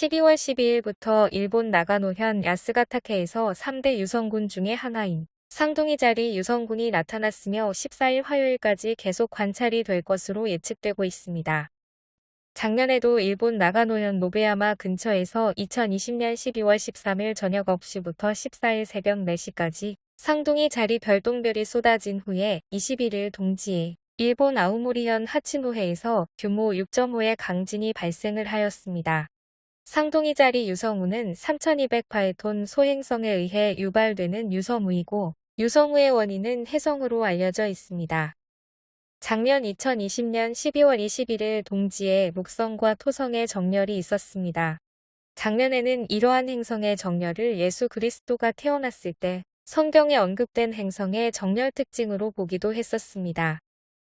12월 12일부터 일본 나가노현 야스가타케에서 3대 유성군 중의 하나인 상동이 자리 유성군이 나타났으며 14일 화요일까지 계속 관찰이 될 것으로 예측되고 있습니다. 작년에도 일본 나가노현 노베야마 근처에서 2020년 12월 13일 저녁 9시부터 14일 새벽 4시까지 상동이 자리 별똥별이 쏟아진 후에 21일 동지에 일본 아우모리현 하치노해에서 규모 6.5의 강진이 발생을 하였습니다. 상동이 자리 유성우는 3208톤 소행성에 의해 유발되는 유성우이고 유성우의 원인은 해성으로 알려져 있습니다. 작년 2020년 12월 21일 동지에 목성과 토성의 정렬이 있었습니다. 작년에는 이러한 행성의 정렬을 예수 그리스도가 태어났을 때 성경에 언급된 행성의 정렬 특징으로 보기도 했었습니다.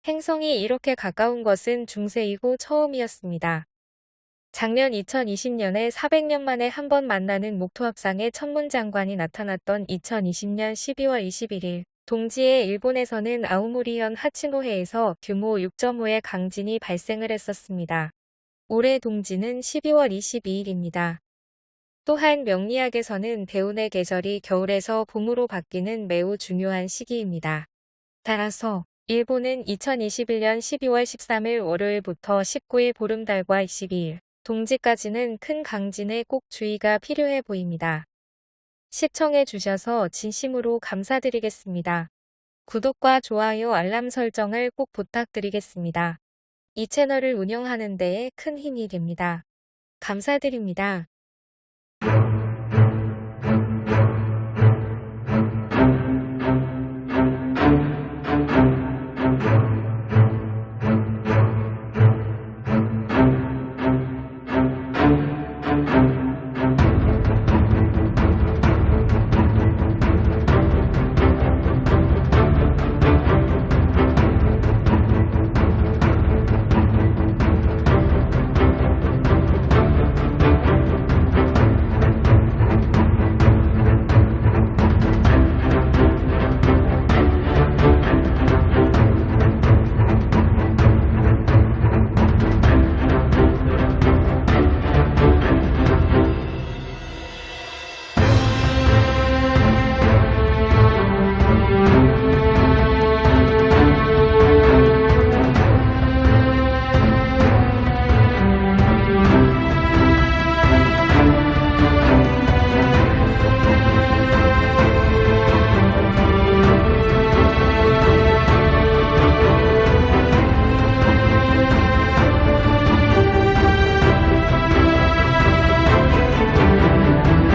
행성이 이렇게 가까운 것은 중세이고 처음이었습니다. 작년 2020년에 400년 만에 한 번 만나는 목토합상의 천문장관이 나타났던 2020년 12월 21일 동지에 일본에서는 아우모리현 하치노해에서 규모 6.5의 강진이 발생을 했었습니다. 올해 동지는 12월 22일입니다. 또한 명리학에서는 대운의 계절이 겨울에서 봄으로 바뀌는 매우 중요한 시기입니다. 따라서 일본은 2021년 12월 13일 월요일부터 19일 보름달과 22일 동지까지는 큰 강진에 꼭 주의가 필요해 보입니다. 시청해 주셔서 진심으로 감사드리겠습니다. 구독과 좋아요 알람 설정을 꼭 부탁드리겠습니다. 이 채널을 운영하는 데에 큰 힘이 됩니다. 감사드립니다.